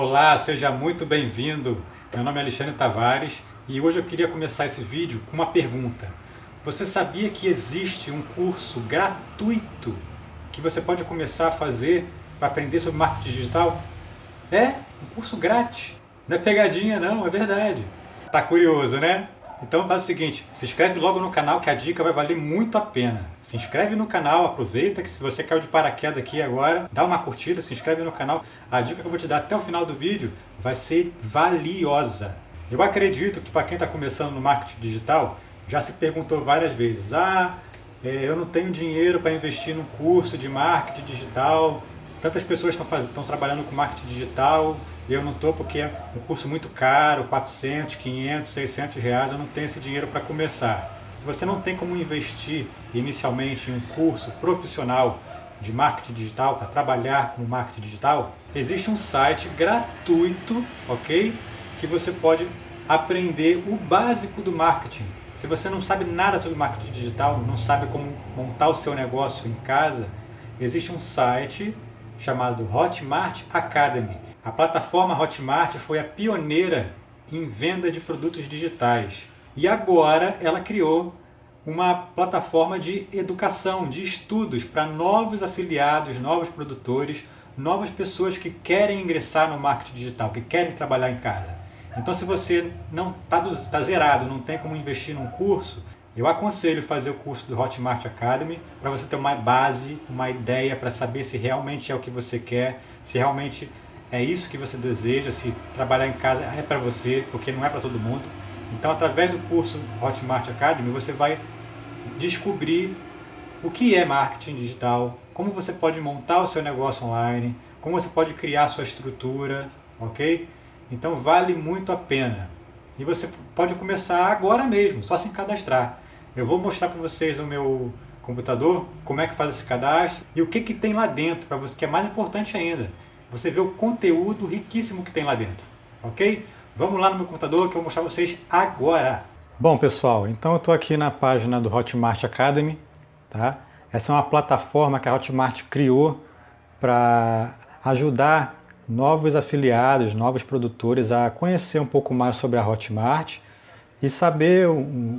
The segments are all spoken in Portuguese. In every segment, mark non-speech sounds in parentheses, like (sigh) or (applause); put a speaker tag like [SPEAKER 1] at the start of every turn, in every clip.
[SPEAKER 1] Olá, seja muito bem-vindo. Meu nome é Alexandre Tavares e hoje eu queria começar esse vídeo com uma pergunta. Você sabia que existe um curso gratuito que você pode começar a fazer para aprender sobre marketing digital? É, um curso grátis. Não é pegadinha não, é verdade. Tá curioso, né? Então faz o seguinte, se inscreve logo no canal que a dica vai valer muito a pena. Se inscreve no canal, aproveita que se você caiu de paraquedas aqui agora, dá uma curtida, se inscreve no canal. A dica que eu vou te dar até o final do vídeo vai ser valiosa. Eu acredito que para quem está começando no marketing digital, já se perguntou várias vezes, ah, é, eu não tenho dinheiro para investir num curso de marketing digital, tantas pessoas estão, estão trabalhando com marketing digital, eu não estou porque é um curso muito caro, 400, 500, 600 reais, eu não tenho esse dinheiro para começar. Se você não tem como investir inicialmente em um curso profissional de marketing digital, para trabalhar com marketing digital, existe um site gratuito, ok? Que você pode aprender o básico do marketing. Se você não sabe nada sobre marketing digital, não sabe como montar o seu negócio em casa, existe um site chamado Hotmart Academy. A plataforma Hotmart foi a pioneira em venda de produtos digitais. E agora ela criou uma plataforma de educação, de estudos para novos afiliados, novos produtores, novas pessoas que querem ingressar no marketing digital, que querem trabalhar em casa. Então se você não está tá zerado, não tem como investir num curso, eu aconselho fazer o curso do Hotmart Academy para você ter uma base, uma ideia para saber se realmente é o que você quer, se realmente é isso que você deseja, se trabalhar em casa é para você, porque não é para todo mundo. Então, através do curso Hotmart Academy, você vai descobrir o que é marketing digital, como você pode montar o seu negócio online, como você pode criar sua estrutura, ok? Então, vale muito a pena. E você pode começar agora mesmo, só se cadastrar. Eu vou mostrar para vocês no meu computador como é que faz esse cadastro e o que, que tem lá dentro, para você, que é mais importante ainda você vê o conteúdo riquíssimo que tem lá dentro, ok? Vamos lá no meu computador que eu vou mostrar vocês agora. Bom pessoal, então eu estou aqui na página do Hotmart Academy, tá? Essa é uma plataforma que a Hotmart criou para ajudar novos afiliados, novos produtores a conhecer um pouco mais sobre a Hotmart e saber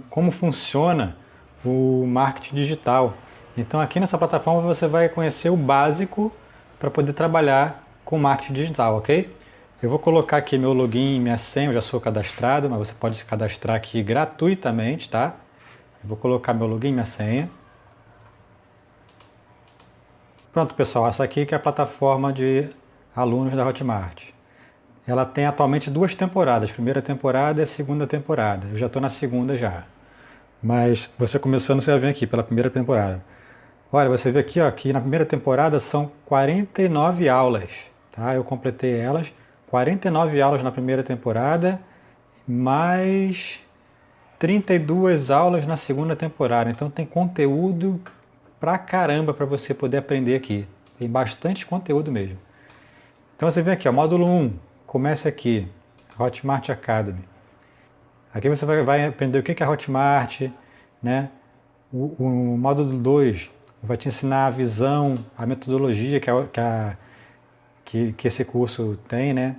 [SPEAKER 1] como funciona o marketing digital. Então aqui nessa plataforma você vai conhecer o básico para poder trabalhar com marketing digital, ok? Eu vou colocar aqui meu login e minha senha, eu já sou cadastrado, mas você pode se cadastrar aqui gratuitamente, tá? Eu vou colocar meu login e minha senha. Pronto, pessoal, essa aqui que é a plataforma de alunos da Hotmart. Ela tem atualmente duas temporadas, primeira temporada e segunda temporada. Eu já estou na segunda já. Mas você começando, você vai ver aqui pela primeira temporada. Olha, você vê aqui, ó, que na primeira temporada são 49 aulas. Tá? Eu completei elas, 49 aulas na primeira temporada, mais 32 aulas na segunda temporada. Então tem conteúdo pra caramba para você poder aprender aqui. Tem bastante conteúdo mesmo. Então você vem aqui, ó, módulo 1, começa aqui, Hotmart Academy. Aqui você vai, aprender o que é Hotmart, né? O, o módulo 2 vai te ensinar a visão, a metodologia que, a, que a que, que esse curso tem, né?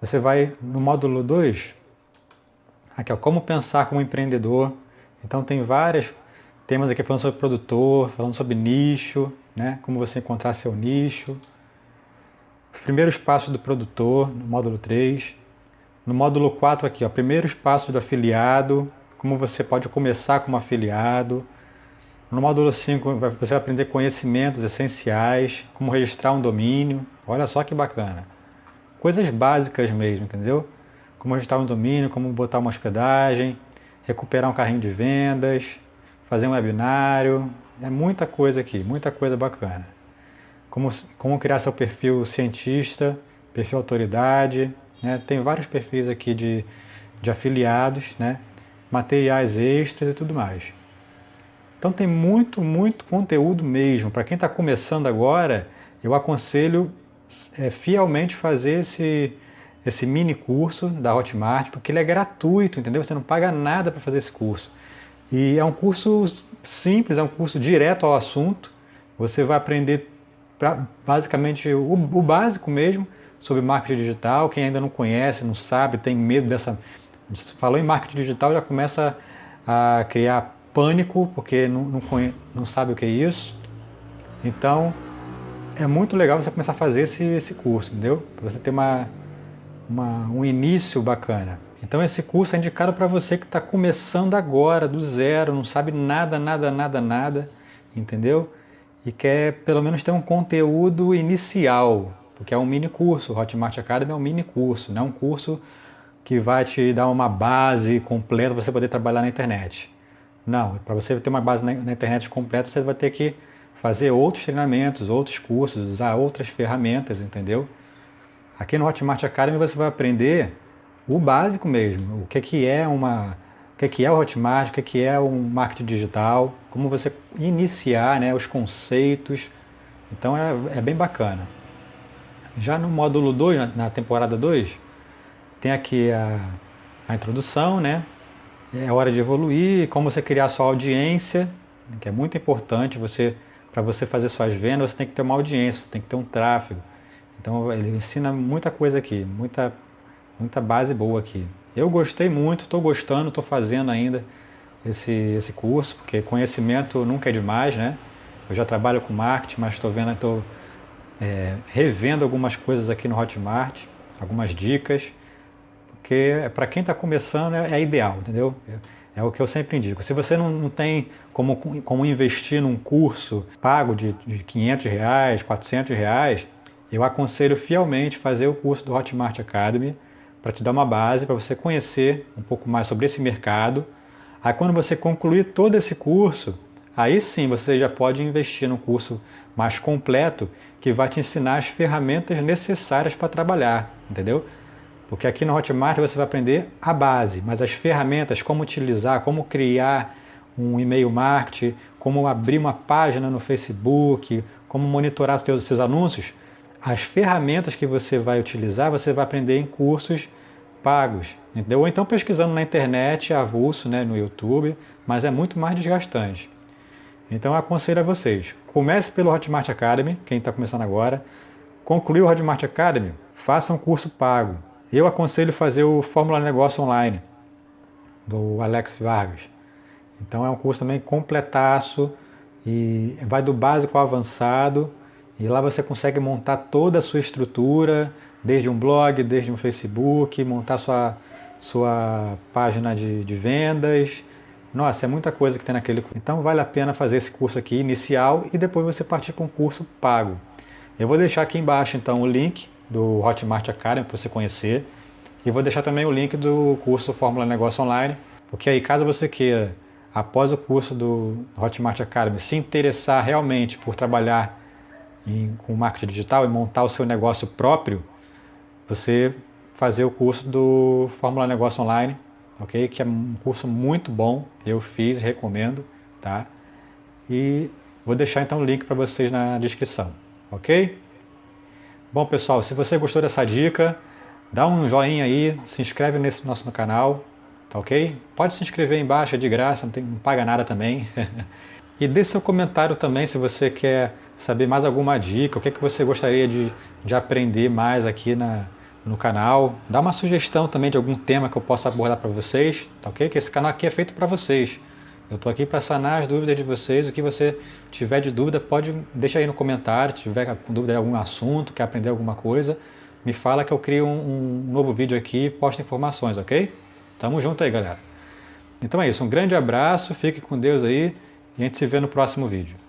[SPEAKER 1] Você vai no módulo 2, aqui ó, como pensar como empreendedor. Então tem vários temas aqui falando sobre produtor, falando sobre nicho, né? Como você encontrar seu nicho. Os primeiros passos do produtor, no módulo 3. No módulo 4 aqui, ó, primeiros passos do afiliado, como você pode começar como afiliado. No módulo 5 você vai aprender conhecimentos essenciais, como registrar um domínio, olha só que bacana. Coisas básicas mesmo, entendeu? Como registrar um domínio, como botar uma hospedagem, recuperar um carrinho de vendas, fazer um webinário, é muita coisa aqui, muita coisa bacana. Como, como criar seu perfil cientista, perfil autoridade, né? tem vários perfis aqui de, de afiliados, né? materiais extras e tudo mais. Então tem muito, muito conteúdo mesmo. Para quem está começando agora, eu aconselho é, fielmente fazer esse, esse mini curso da Hotmart, porque ele é gratuito, entendeu? Você não paga nada para fazer esse curso. E é um curso simples, é um curso direto ao assunto. Você vai aprender pra, basicamente o, o básico mesmo sobre marketing digital. Quem ainda não conhece, não sabe, tem medo dessa. Falou em marketing digital, já começa a criar pânico, porque não, não, não sabe o que é isso. Então, é muito legal você começar a fazer esse, esse curso, entendeu? Para você ter uma, uma, um início bacana. Então esse curso é indicado para você que está começando agora, do zero, não sabe nada, nada, nada, nada, entendeu? E quer pelo menos ter um conteúdo inicial, porque é um mini curso, o Hotmart Academy é um mini curso, não é um curso que vai te dar uma base completa para você poder trabalhar na internet. Não, para você ter uma base na, internet completa, você vai ter que fazer outros treinamentos, outros cursos, usar outras ferramentas, entendeu? Aqui no Hotmart Academy você vai aprender o básico mesmo, o que, que é uma, o que, que é o Hotmart, o que, que é um marketing digital, como você iniciar, né, os conceitos. Então é, é bem bacana. Já no módulo 2, na, na temporada 2, tem aqui a, a introdução, né? É hora de evoluir, como você criar sua audiência, que é muito importante. Você, para você fazer suas vendas, você tem que ter uma audiência, você tem que ter um tráfego. Então ele ensina muita coisa aqui, muita muita base boa aqui. Eu gostei muito, estou gostando, estou fazendo ainda esse, esse curso, porque conhecimento nunca é demais, né? Eu já trabalho com marketing, mas estou vendo, estou é, revendo algumas coisas aqui no Hotmart, algumas dicas, porque para quem está começando é, é, ideal, entendeu? É, é, o que eu sempre indico. Se você não, não tem como, como investir num curso pago de, de 500 reais, 400 reais, eu aconselho fielmente fazer o curso do Hotmart Academy, para te dar uma base, para você conhecer um pouco mais sobre esse mercado. Aí quando você concluir todo esse curso, aí sim você já pode investir no curso mais completo que vai te ensinar as ferramentas necessárias para trabalhar, entendeu? Porque aqui no Hotmart você vai aprender a base, mas as ferramentas, como utilizar, como criar um e-mail marketing, como abrir uma página no Facebook, como monitorar os seus, anúncios, as ferramentas que você vai utilizar, você vai aprender em cursos pagos, entendeu? Ou então pesquisando na internet, avulso, né, no YouTube, mas é muito mais desgastante. Então aconselho a vocês, comece pelo Hotmart Academy, quem está começando agora, concluiu o Hotmart Academy, faça um curso pago. Eu aconselho fazer o Fórmula Negócio Online, do Alex Vargas. Então é um curso também completaço, e vai do básico ao avançado, e lá você consegue montar toda a sua estrutura, desde um blog, desde um Facebook, montar sua, sua página de, de vendas. Nossa, é muita coisa que tem naquele curso. Então vale a pena fazer esse curso aqui inicial e depois você partir para um curso pago. Eu vou deixar aqui embaixo então o link do Hotmart Academy para você conhecer. E vou deixar também o link do curso Fórmula Negócio Online, porque aí caso você queira, após o curso do Hotmart Academy, se interessar realmente por trabalhar em, com marketing digital e montar o seu negócio próprio, você fazer o curso do Fórmula Negócio Online, ok? Que é um curso muito bom, eu fiz, recomendo, tá? E vou deixar então o link para vocês na descrição, ok? Bom pessoal, se você gostou dessa dica, dá um joinha aí, se inscreve nesse nosso canal, tá ok? Pode se inscrever aí embaixo, é de graça, não, tem, não paga nada também. (laughs) e deixe seu comentário também se você quer saber mais alguma dica, o que, é que você gostaria de, de aprender mais aqui na, no canal. Dá uma sugestão também de algum tema que eu possa abordar para vocês, tá ok? Que esse canal aqui é feito para vocês. Eu estou aqui para sanar as dúvidas de vocês. O que você tiver de dúvida, pode deixar aí no comentário. Se tiver dúvida de algum assunto, quer aprender alguma coisa, me fala que eu crio um, um novo vídeo aqui e posto informações, ok? Tamo junto aí, galera. Então é isso. Um grande abraço, fique com Deus aí e a gente se vê no próximo vídeo.